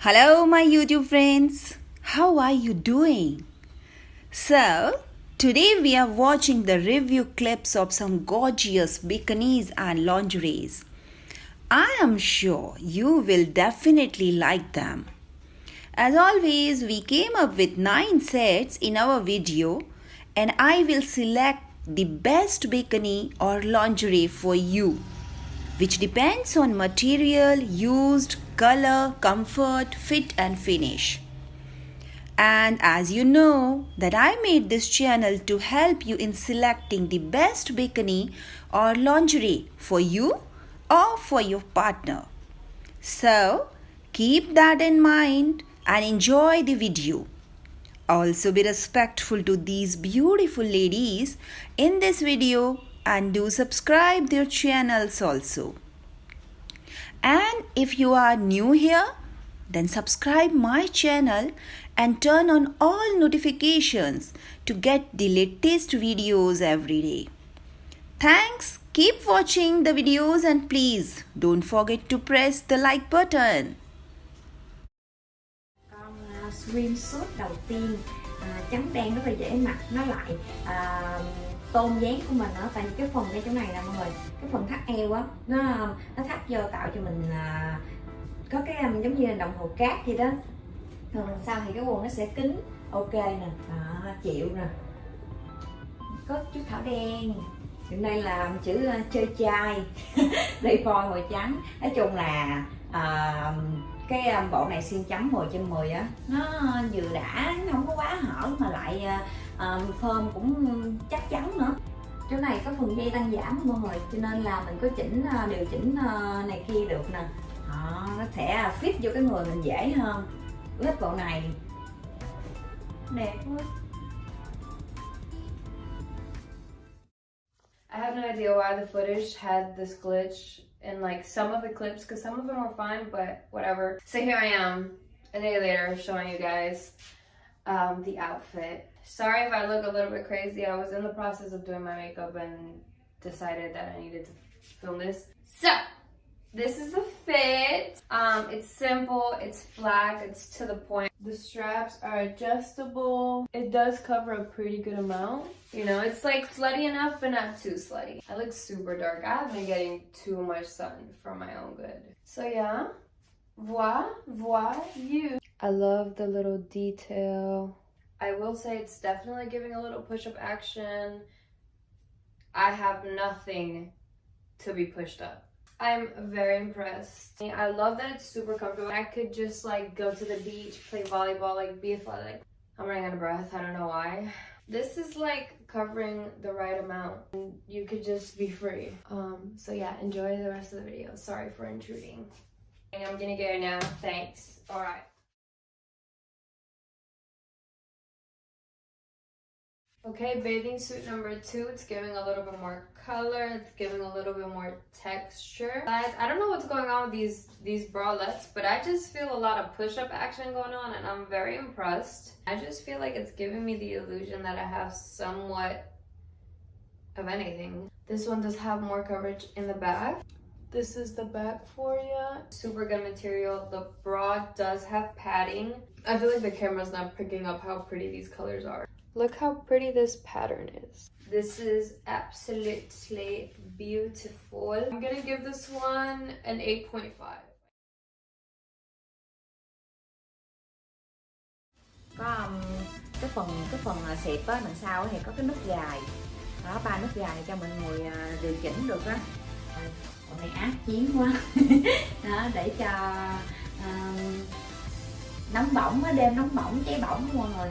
Hello, my YouTube friends. How are you doing? So, today we are watching the review clips of some gorgeous bikinis and lingeries. I am sure you will definitely like them. As always, we came up with 9 sets in our video and I will select the best bikini or lingerie for you which depends on material used, color, comfort, fit and finish. And as you know that I made this channel to help you in selecting the best bikini or lingerie for you or for your partner. So keep that in mind and enjoy the video. Also be respectful to these beautiful ladies in this video and do subscribe their channels also. And if you are new here, then subscribe my channel and turn on all notifications to get the latest videos every day. Thanks. Keep watching the videos and please don't forget to press the like button. đầu tiên trắng đen rất là dễ mặc nó lại tôn dáng của mình ở tại vì cái phần ngay chỗ này nè mọi người cái phần thắt eo á nó nó thắt vô tạo cho mình à, có cái um, giống như là đồng hồ cát vậy đó. Thường sau thì cái quần nó sẽ kín ok nè à, chịu nè. Có chút thảo đen. Hiện nay là chữ uh, chơi chai đây phôi màu trắng. Nói chung là à, cái um, bộ này xiên chấm 10 trên 10 á nó vừa đã nó không có quá hở mà lại à, Ờ, uh, phơm cũng chắc chắn nữa. Chỗ này có phần dây tăng giảm mọi người cho nên là mình có chỉnh uh, điều chỉnh uh, này kia được nè. À, nó sẽ fit vô cái người mình dễ hơn. Lớp bộ này. Đẹp quá. I have no idea why the footage had this glitch in like some of the clips because some of them were fine, but whatever. So here I am a day later showing you guys um, the outfit. Sorry if I look a little bit crazy. I was in the process of doing my makeup and decided that I needed to film this. So this is the fit. Um, it's simple, it's black, it's to the point. The straps are adjustable. It does cover a pretty good amount. You know, it's like slutty enough, but not too slutty. I look super dark. I have been getting too much sun for my own good. So yeah, voila, voila, you. I love the little detail. I will say it's definitely giving a little push-up action. I have nothing to be pushed up. I'm very impressed. I love that it's super comfortable. I could just like go to the beach, play volleyball, like be athletic. I'm running out of breath, I don't know why. This is like covering the right amount. You could just be free. Um, so yeah, enjoy the rest of the video. Sorry for intruding. I'm gonna go now, thanks. All right. Okay, bathing suit number two. It's giving a little bit more color. It's giving a little bit more texture. Guys, I don't know what's going on with these, these bralettes, but I just feel a lot of push-up action going on and I'm very impressed. I just feel like it's giving me the illusion that I have somewhat of anything. This one does have more coverage in the back. This is the back for you. Super good material. The bra does have padding. I feel like the camera's not picking up how pretty these colors are. Look how pretty this pattern is. This is absolutely beautiful. I'm gonna give this one an 8.5. có um, cái phần cái phần uh, xẹp á đằng sau thì có cái nút gài đó ba nút gài cho mình ngồi uh, điều chỉnh được á còn này ác chiến quá đó để cho um, nóng bỏng á đêm nóng bỏng cháy bỏng mọi người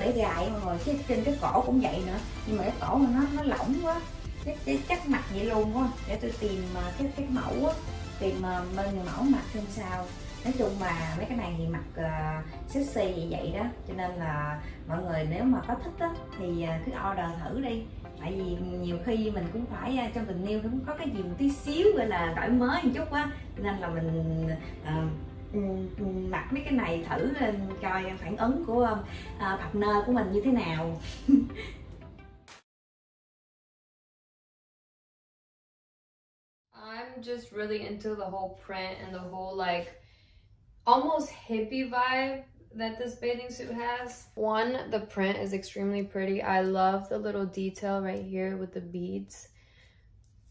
để gài mọi người cái trên cái cổ cũng vậy nữa. Nhưng mà cái cổ nó nó lỏng quá cái, cái chắc mặt vậy luôn quá. Để tôi tìm à, cái cái mẫu á tìm mà bên người mẫu mặc xem sao. Nói chung mà mấy cái này thì mặc uh, à, sexy vậy vậy đó. Cho nên là mọi người nếu mà có thích á thì uh, cứ order thử đi. Tại vì nhiều khi mình cũng phải uh, trong tình yêu cũng có cái gì một tí xíu gọi là đổi mới một chút á nên là mình uh, mặc mấy cái này thử coi phản ứng của uh, partner của mình như thế nào I'm just really into the whole print and the whole like almost hippie vibe that this bathing suit has. One, the print is extremely pretty. I love the little detail right here with the beads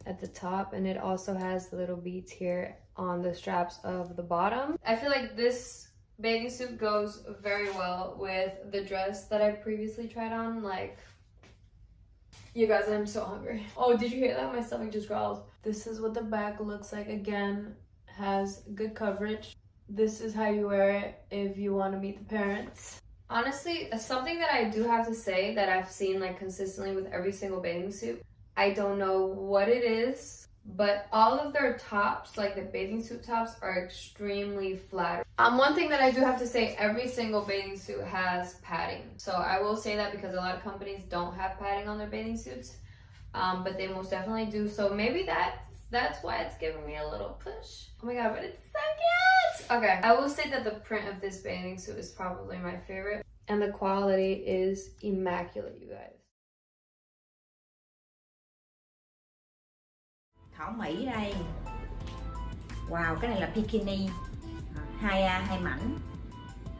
at the top and it also has the little beads here on the straps of the bottom. I feel like this bathing suit goes very well with the dress that I previously tried on. Like, you guys, I'm so hungry. Oh, did you hear that? My stomach just growled. This is what the back looks like. Again, has good coverage. This is how you wear it if you want to meet the parents. Honestly, something that I do have to say that I've seen like consistently with every single bathing suit I don't know what it is, but all of their tops, like the bathing suit tops, are extremely flat. Um, one thing that I do have to say, every single bathing suit has padding. So I will say that because a lot of companies don't have padding on their bathing suits, um, but they most definitely do. So maybe that's, that's why it's giving me a little push. Oh my god, but it's so cute! Okay, I will say that the print of this bathing suit is probably my favorite. And the quality is immaculate, you guys. Thảo mỹ đây. Wow cái này là bikini. Hai à, hai mảnh.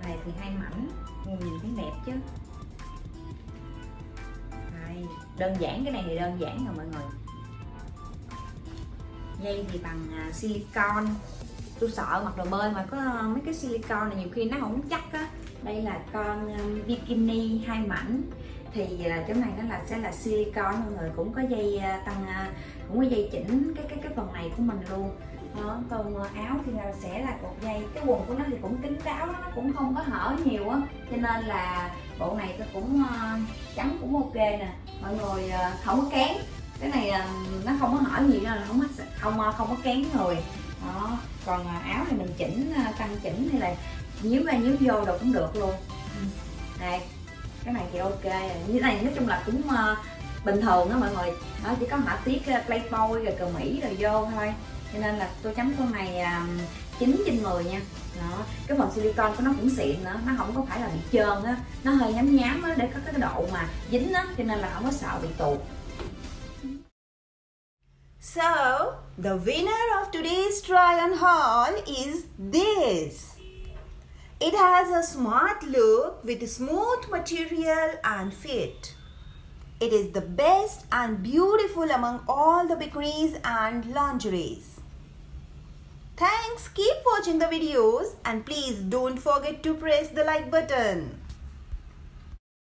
Này thì hai mảnh. Nhìn thấy đẹp chứ. Đây đơn giản cái này thì đơn giản rồi mọi người. Dây thì bằng à, silicon tôi sợ mặc đồ bơi mà có mấy cái silicon này nhiều khi nó không chắc á. Đây là con à, bikini hai mảnh thì à, chỗ này nó là, sẽ là silicon, mọi người cũng có dây à, tăng à, cũng có dây chỉnh cái cái cái phần này của mình luôn. Đó, còn áo thì là sẽ là cột dây. Cái quần của nó thì cũng kín đáo, nó cũng không có hở nhiều á. Cho nên là bộ này tôi cũng trắng cũng ok nè. Mọi người không có kén. Cái này nó không có hở gì đâu là không có không không có kén người. Đó, còn áo thì mình chỉnh căng tăng chỉnh hay là, nhíu ra nhíu vô đâu cũng được luôn. Đây cái này thì ok. Như này nói chung là cũng uh, bình thường đó mọi người. Đó chỉ có họa tiết uh, playboy rồi cờ mỹ rồi vô thôi. Cho nên là tôi chấm con này à, chín 9 trên 10 nha. Đó cái phần silicon của nó cũng xịn nữa nó không có phải là bị trơn á. Nó hơi nhám nhám á để có cái độ mà dính á cho nên là không có sợ bị tuột. So, the winner of today's try on haul is this. It has a smart look with smooth material and fit. It is the best and beautiful among all the bikinis and lingeries. Thanks, keep watching the videos and please don't forget to press the like button.